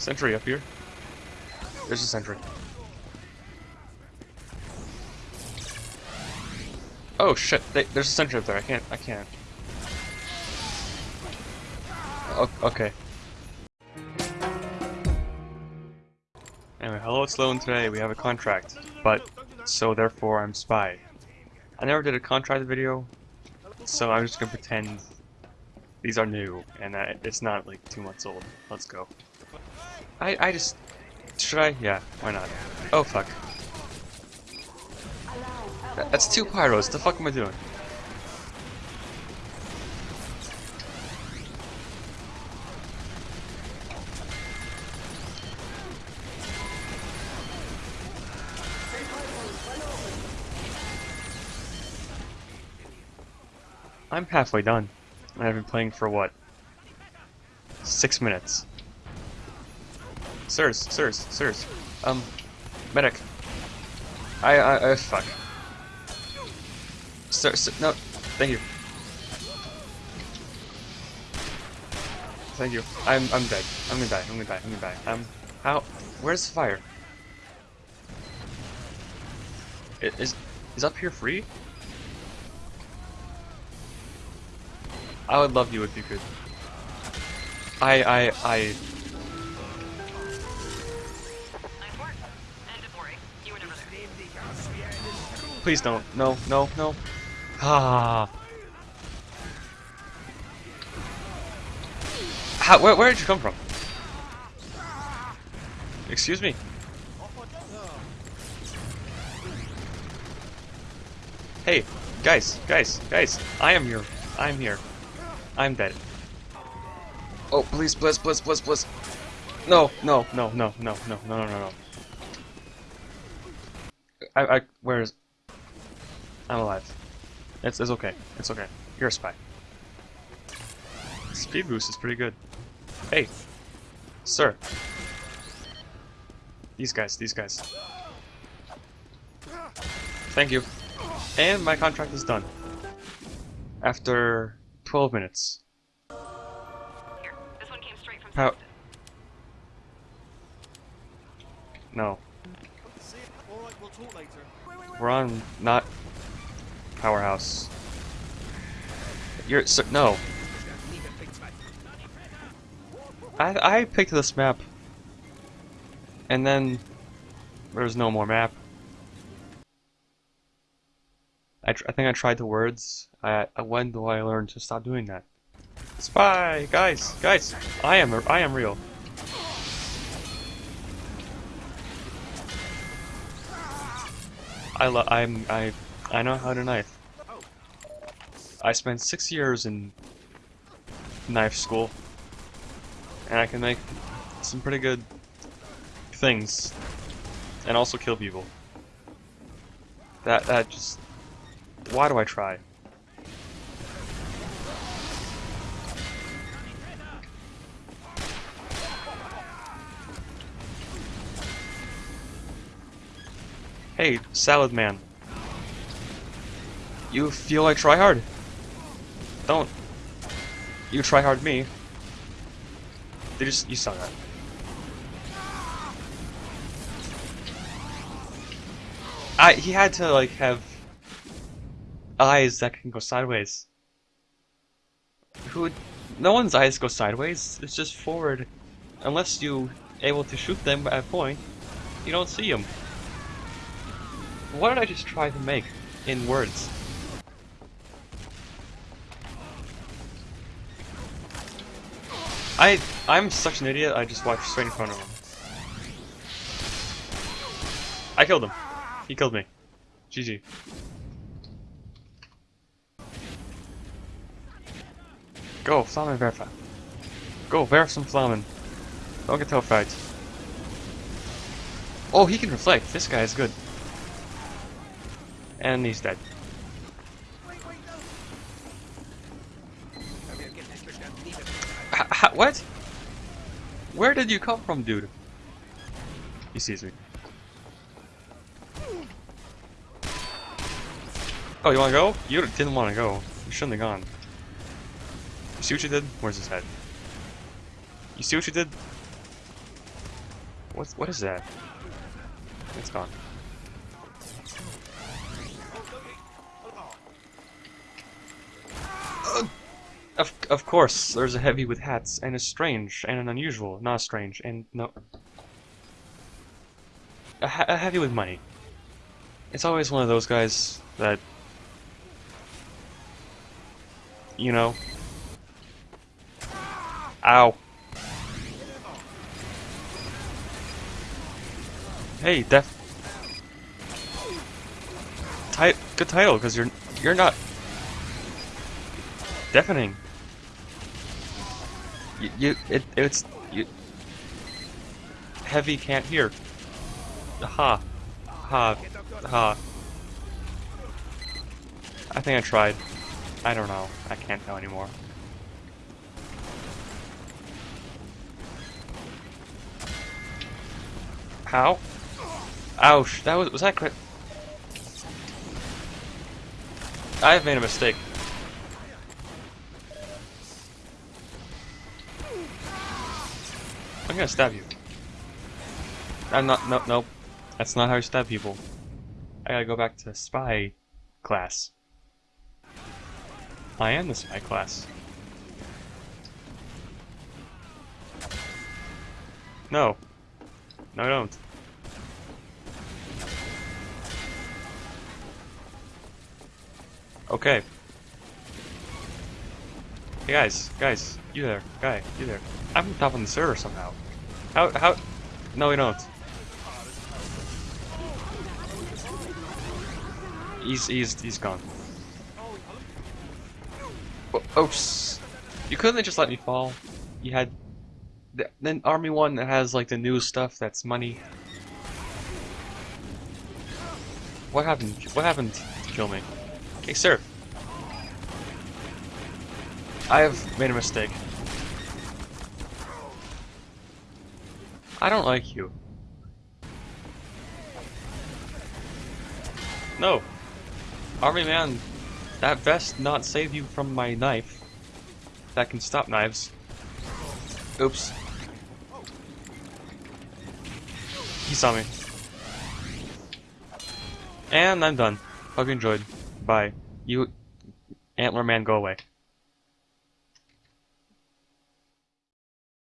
Sentry up here. There's a sentry. Oh shit! They, there's a sentry up there. I can't. I can't. O okay. Anyway, hello, it's Sloan today. We have a contract, but so therefore I'm spy. I never did a contract video, so I'm just gonna pretend these are new and that it's not like two months old. Let's go. I I just should I? Yeah, why not? Oh fuck. That's two pyros. The fuck am I doing? I'm halfway done. I've been playing for what? Six minutes. Sirs, sirs, sirs. Um, medic. I, I, I, fuck. Sir, sir, no, thank you. Thank you. I'm, I'm dead. I'm gonna die. I'm gonna die. I'm gonna die. Um, how? Where's the fire? It is, is up here free? I would love you if you could. I, I, I... Please don't. No, no, no. Ah. How, where, where did you come from? Excuse me. Hey, guys, guys, guys, I am here. I'm here. I'm dead. Oh, please, please, please, please, please. No, no, no, no, no, no, no, no, no, no. I, I, where is... I'm alive. It's, it's okay. It's okay. You're a spy. Speed boost is pretty good. Hey, sir. These guys, these guys. Thank you. And my contract is done. After 12 minutes. Here, this one came straight from How? No. We're on not powerhouse. You're so, no. I I picked this map, and then there's no more map. I, I think I tried the words. I, when do I learn to stop doing that? Spy, guys, guys, I am I am real. I lo I'm I I know how to knife. I spent six years in knife school, and I can make some pretty good things, and also kill people. That that just why do I try? Hey, Salad Man. You feel like try hard. Don't. You try hard me. They just you saw that. I, he had to like have eyes that can go sideways. Who? No one's eyes go sideways. It's just forward. Unless you able to shoot them at a point, you don't see them. What did I just try to make in words? I I'm such an idiot. I just walked straight in front of him. I killed him. He killed me. GG. Go, Flamen Werfer. Go, werf some Flamen. Don't get fight. Oh, he can reflect. This guy is good. And he's dead. What? Where did you come from, dude? He sees me. Oh, you wanna go? You didn't wanna go. You shouldn't have gone. You see what you did? Where's his head? You see what you did? What's what is that? It's gone. Of of course, there's a heavy with hats, and a strange, and an unusual, not strange, and no. A, a heavy with money. It's always one of those guys that. You know. Ow. Hey, def. Ti- good title, because you're you're not deafening. You, you it it's you. Heavy can't hear. Ha, ha, ha. I think I tried. I don't know. I can't tell anymore. How? Ouch! That was was that crit? I've made a mistake. Gonna stab you. I'm not. No, nope. That's not how you stab people. I gotta go back to spy class. I am the spy class. No. No, I don't. Okay. Hey guys, guys, you there, guy, you there. I'm on top of the server somehow. How, how? No, we don't. He's, he's, he's gone. Oh, oh oops. You couldn't just let me fall. You had... th- Then Army 1 that has, like, the new stuff that's money. What happened? What happened to kill me? Okay, sir. I have made a mistake. I don't like you. No. Army man, that vest not save you from my knife. That can stop knives. Oops. He saw me. And I'm done. Hope you enjoyed. Bye. You, Antler Man, go away.